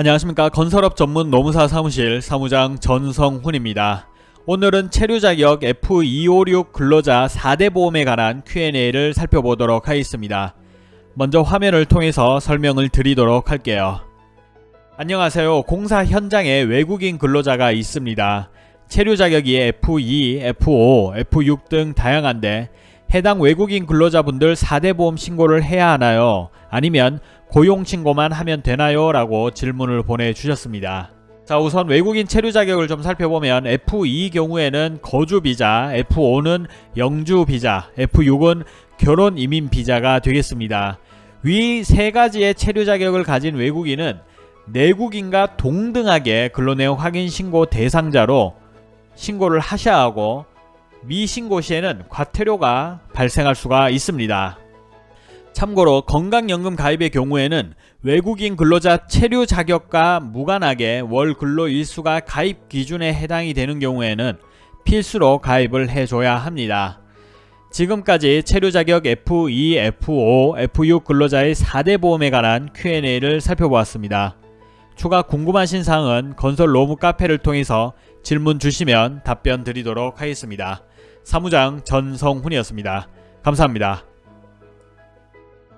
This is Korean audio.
안녕하십니까 건설업 전문 노무사 사무실 사무장 전성훈입니다. 오늘은 체류 자격 F256 근로자 4대 보험에 관한 Q&A를 살펴보도록 하겠습니다. 먼저 화면을 통해서 설명을 드리도록 할게요. 안녕하세요. 공사 현장에 외국인 근로자가 있습니다. 체류 자격이 F2, F5, F6 등 다양한데 해당 외국인 근로자분들 4대 보험 신고를 해야 하나요? 아니면 고용 신고만 하면 되나요? 라고 질문을 보내주셨습니다. 자 우선 외국인 체류 자격을 좀 살펴보면 F2 경우에는 거주 비자, F5는 영주 비자, F6은 결혼 이민 비자가 되겠습니다. 위 세 가지의 체류 자격을 가진 외국인은 내국인과 동등하게 근로내용 확인 신고 대상자로 신고를 하셔야 하고 미신고 시에는 과태료가 발생할 수가 있습니다. 참고로 건강연금 가입의 경우에는 외국인 근로자 체류 자격과 무관하게 월 근로 일수가 가입 기준에 해당이 되는 경우에는 필수로 가입을 해줘야 합니다. 지금까지 체류 자격 F2, F5, F6 근로자의 4대 보험에 관한 Q&A를 살펴보았습니다. 추가 궁금하신 사항은 건설 로무 카페를 통해서 질문 주시면 답변 드리도록 하겠습니다. 사무장 전성훈이었습니다. 감사합니다.